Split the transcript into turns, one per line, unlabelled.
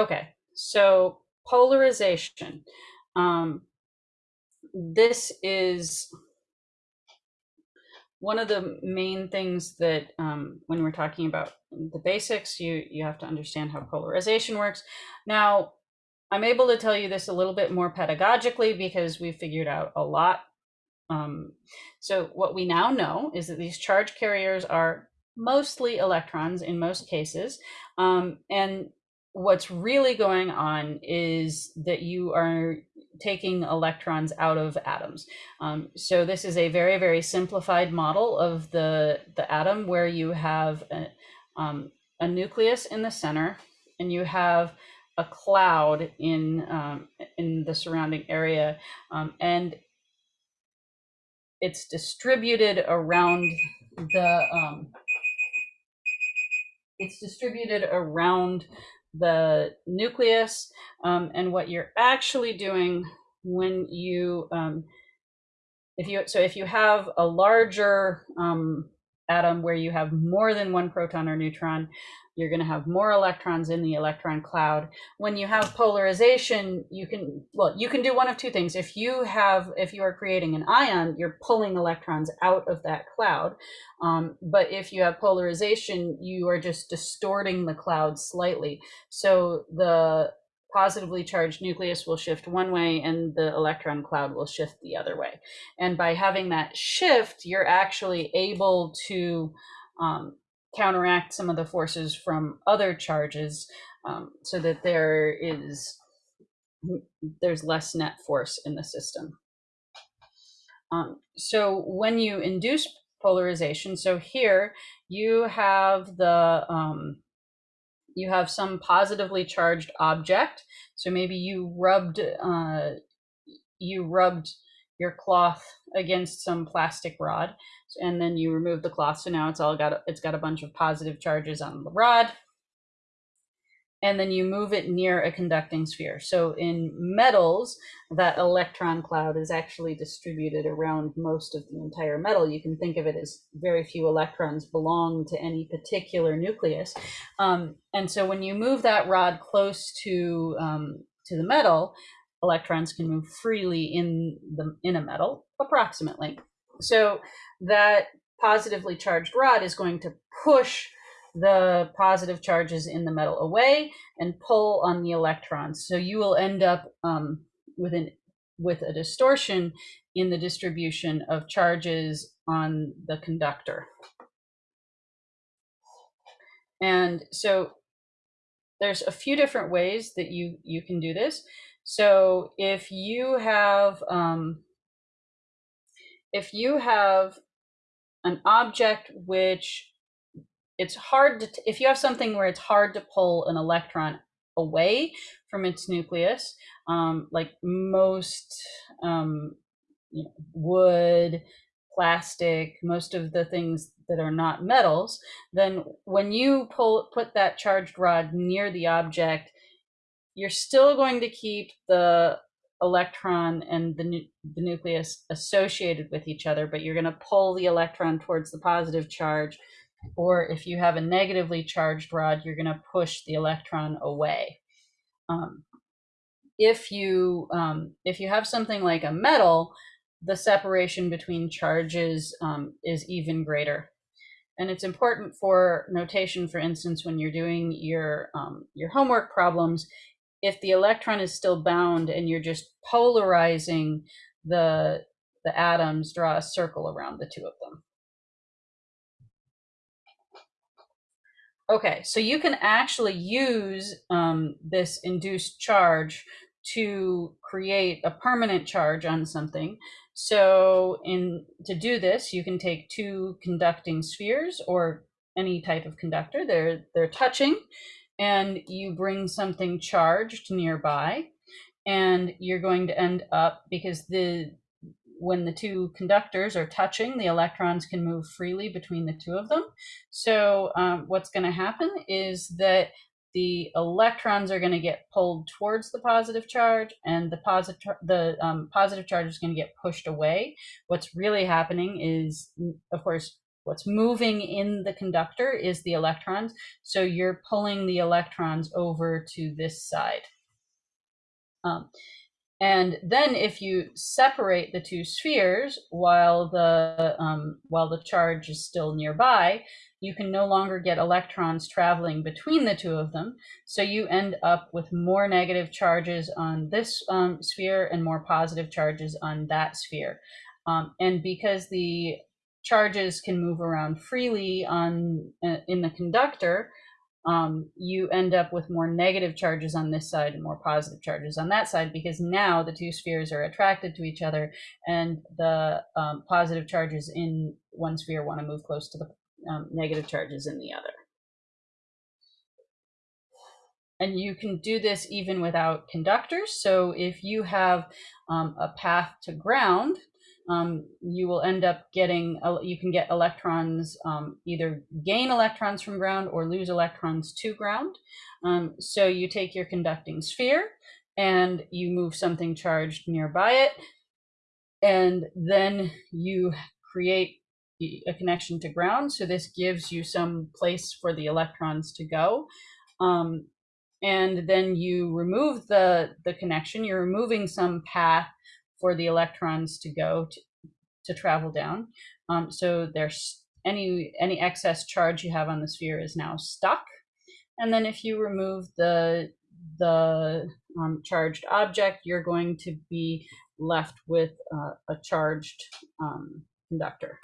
Okay, so polarization. Um, this is one of the main things that um, when we're talking about the basics, you, you have to understand how polarization works. Now, I'm able to tell you this a little bit more pedagogically because we've figured out a lot. Um, so what we now know is that these charge carriers are mostly electrons in most cases. Um, and what's really going on is that you are taking electrons out of atoms. Um, so this is a very, very simplified model of the, the atom where you have a, um, a nucleus in the center and you have a cloud in, um, in the surrounding area. Um, and it's distributed around the, um, it's distributed around the nucleus um, and what you're actually doing when you um, if you so if you have a larger um, atom where you have more than one proton or neutron you're going to have more electrons in the electron cloud. When you have polarization, you can, well, you can do one of two things. If you have, if you are creating an ion, you're pulling electrons out of that cloud. Um, but if you have polarization, you are just distorting the cloud slightly. So the positively charged nucleus will shift one way and the electron cloud will shift the other way. And by having that shift, you're actually able to um, counteract some of the forces from other charges um, so that there is there's less net force in the system. Um, so when you induce polarization, so here you have the um, you have some positively charged object. So maybe you rubbed uh, you rubbed your cloth against some plastic rod and then you remove the cloth so now it's all got it's got a bunch of positive charges on the rod and then you move it near a conducting sphere. So in metals that electron cloud is actually distributed around most of the entire metal. You can think of it as very few electrons belong to any particular nucleus. Um, and so when you move that rod close to um, to the metal electrons can move freely in the in a metal approximately. So that positively charged rod is going to push the positive charges in the metal away and pull on the electrons. So you will end up um, with an with a distortion in the distribution of charges on the conductor. And so there's a few different ways that you you can do this. So if you have um, if you have an object which it's hard to, if you have something where it's hard to pull an electron away from its nucleus, um, like most um, you know, wood, plastic, most of the things that are not metals, then when you pull put that charged rod near the object, you're still going to keep the electron and the, nu the nucleus associated with each other, but you're going to pull the electron towards the positive charge. Or if you have a negatively charged rod, you're going to push the electron away. Um, if you um, if you have something like a metal, the separation between charges um, is even greater. And it's important for notation, for instance, when you're doing your um, your homework problems, if the electron is still bound and you're just polarizing the the atoms, draw a circle around the two of them. Okay, so you can actually use um, this induced charge to create a permanent charge on something. So in to do this, you can take two conducting spheres or any type of conductor. They're they're touching and you bring something charged nearby and you're going to end up because the when the two conductors are touching the electrons can move freely between the two of them so um, what's going to happen is that the electrons are going to get pulled towards the positive charge and the positive the um, positive charge is going to get pushed away what's really happening is of course what's moving in the conductor is the electrons. So you're pulling the electrons over to this side. Um, and then if you separate the two spheres while the, um, while the charge is still nearby, you can no longer get electrons traveling between the two of them. So you end up with more negative charges on this um, sphere and more positive charges on that sphere. Um, and because the charges can move around freely on uh, in the conductor, um, you end up with more negative charges on this side and more positive charges on that side because now the two spheres are attracted to each other and the um, positive charges in one sphere want to move close to the um, negative charges in the other. And you can do this even without conductors. So if you have um, a path to ground, um, you will end up getting, you can get electrons, um, either gain electrons from ground or lose electrons to ground. Um, so you take your conducting sphere and you move something charged nearby it. And then you create a connection to ground. So this gives you some place for the electrons to go. Um, and then you remove the, the connection, you're removing some path for the electrons to go to, to travel down. Um, so there's any, any excess charge you have on the sphere is now stuck. And then if you remove the, the um, charged object, you're going to be left with uh, a charged um, conductor.